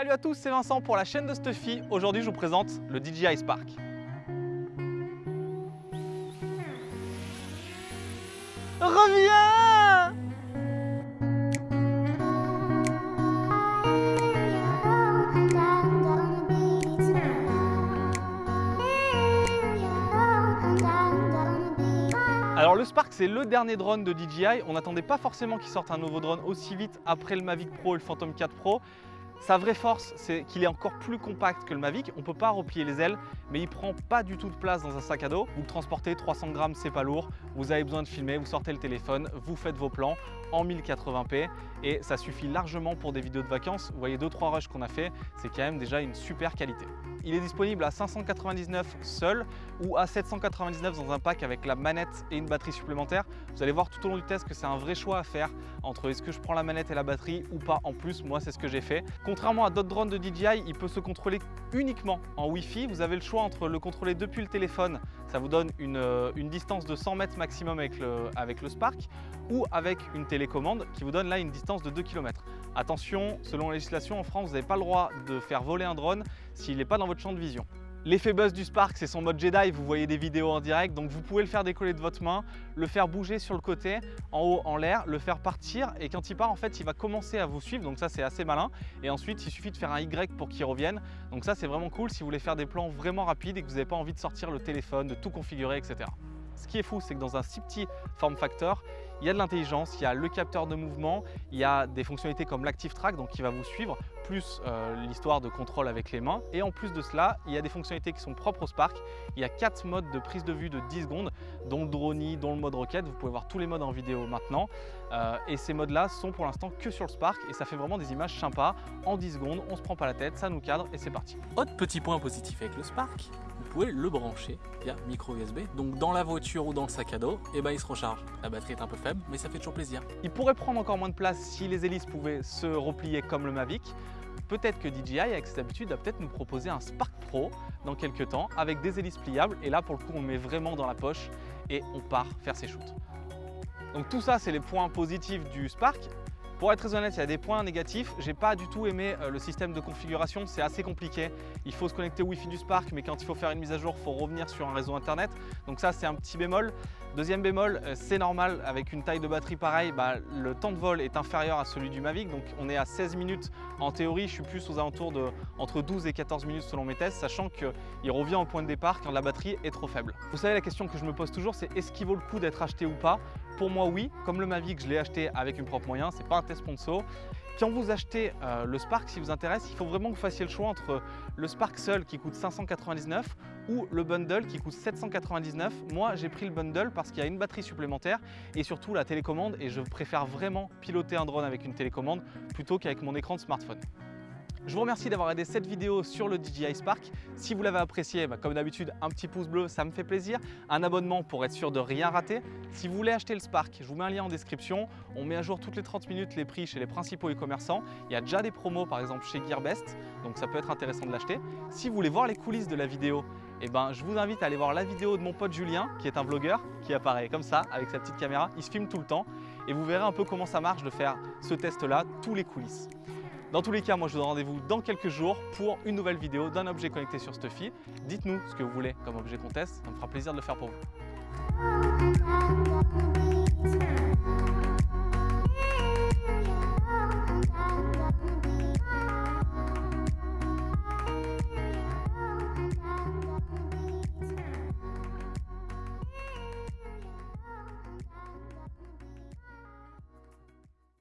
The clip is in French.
Salut à tous, c'est Vincent pour la chaîne de Stuffy. Aujourd'hui, je vous présente le DJI Spark. Reviens Alors le Spark c'est le dernier drone de DJI, on n'attendait pas forcément qu'il sorte un nouveau drone aussi vite après le Mavic Pro et le Phantom 4 Pro. Sa vraie force, c'est qu'il est encore plus compact que le Mavic. On ne peut pas replier les ailes, mais il prend pas du tout de place dans un sac à dos. Vous transportez 300 grammes, c'est pas lourd. Vous avez besoin de filmer, vous sortez le téléphone, vous faites vos plans en 1080p et ça suffit largement pour des vidéos de vacances. Vous voyez 2-3 rushs qu'on a fait, c'est quand même déjà une super qualité. Il est disponible à 599 seul ou à 799 dans un pack avec la manette et une batterie supplémentaire. Vous allez voir tout au long du test que c'est un vrai choix à faire entre est-ce que je prends la manette et la batterie ou pas en plus. Moi, c'est ce que j'ai fait. Contrairement à d'autres drones de DJI, il peut se contrôler uniquement en Wi-Fi. Vous avez le choix entre le contrôler depuis le téléphone, ça vous donne une, euh, distance de 100 mètres maximum avec le, avec le Spark, ou avec une télécommande qui vous donne là une distance de 2 km. Attention, selon la législation en France, vous n'avez pas le droit de faire voler un drone s'il n'est pas dans votre champ de vision. L'effet buzz du Spark, c'est son mode Jedi, vous voyez des vidéos en direct, donc vous pouvez le faire décoller de votre main, le faire bouger sur le côté, en haut, en l'air, le faire partir, et quand il part, en fait, il va commencer à vous suivre, donc ça, c'est assez malin. Et ensuite, il suffit de faire un Y pour qu'il revienne, donc ça, c'est vraiment cool si vous voulez faire des plans vraiment rapides et que vous n'avez pas envie de sortir le téléphone, de tout configurer, etc. Ce qui est fou, c'est que dans un si petit form factor, il y a de l'intelligence, il y a le capteur de mouvement, il y a des fonctionnalités comme l'Active Track, donc qui va vous suivre, plus euh, l'histoire de contrôle avec les mains. Et en plus de cela, il y a des fonctionnalités qui sont propres au Spark. Il y a quatre modes de prise de vue de 10 secondes, dont le drone, dont le mode roquette. Vous pouvez voir tous les modes en vidéo maintenant. Euh, et ces modes-là sont pour l'instant que sur le Spark et ça fait vraiment des images sympas. En 10 secondes, on se prend pas la tête, ça nous cadre et c'est parti. Autre petit point positif avec le Spark, pouvez le brancher via micro USB. Donc dans la voiture ou dans le sac à dos, et eh ben, il se recharge. La batterie est un peu faible, mais ça fait toujours plaisir. Il pourrait prendre encore moins de place si les hélices pouvaient se replier comme le Mavic. Peut-être que DJI, avec cette habitude, va peut-être nous proposer un Spark Pro dans quelques temps avec des hélices pliables. Et là, pour le coup, on met vraiment dans la poche et on part faire ses shoots. Donc tout ça, c'est les points positifs du Spark. Pour être très honnête, il y a des points négatifs. J'ai pas du tout aimé euh, le système de configuration, c'est assez compliqué. Il faut se connecter au Wi-Fi du Spark, mais quand il faut faire une mise à jour, il faut revenir sur un réseau internet. Donc ça, c'est un petit bémol. Deuxième bémol, euh, c'est normal, avec une taille de batterie pareille, bah, le temps de vol est inférieur à celui du Mavic. Donc on est à 16 minutes en théorie, je suis plus aux alentours de entre 12 et 14 minutes selon mes tests, sachant qu'il revient au point de départ quand la batterie est trop faible. Vous savez, la question que je me pose toujours, c'est est-ce qu'il vaut le coup d'être acheté ou pas? Pour moi, oui. Comme le Mavic, je l'ai acheté avec une propre moyen. C'est pas un test sponsor. Quand vous achetez euh, le Spark, si vous intéresse, il faut vraiment que vous fassiez le choix entre le Spark seul qui coûte 599 ou le bundle qui coûte 799. Moi, j'ai pris le bundle parce qu'il y a une batterie supplémentaire et surtout la télécommande et je préfère vraiment piloter un drone avec une télécommande plutôt qu'avec mon écran de smartphone. Je vous remercie d'avoir aidé cette vidéo sur le DJI Spark. Si vous l'avez apprécié, bah, comme d'habitude, un petit pouce bleu, ça me fait plaisir. Un abonnement pour être sûr de rien rater. Si vous voulez acheter le Spark, je vous mets un lien en description. On met à jour toutes les 30 minutes les prix chez les principaux e-commerçants. Il y a déjà des promos, par exemple chez Gearbest, donc ça peut être intéressant de l'acheter. Si vous voulez voir les coulisses de la vidéo, eh ben, je vous invite à aller voir la vidéo de mon pote Julien, qui est un vlogueur, qui apparaît comme ça, avec sa petite caméra. Il se filme tout le temps et vous verrez un peu comment ça marche de faire ce test-là, tous les coulisses. Dans tous les cas, moi je vous donne rendez-vous dans quelques jours pour une nouvelle vidéo d'un objet connecté sur Stuffy. Dites-nous ce que vous voulez comme objet qu'on teste, ça me fera plaisir de le faire pour vous.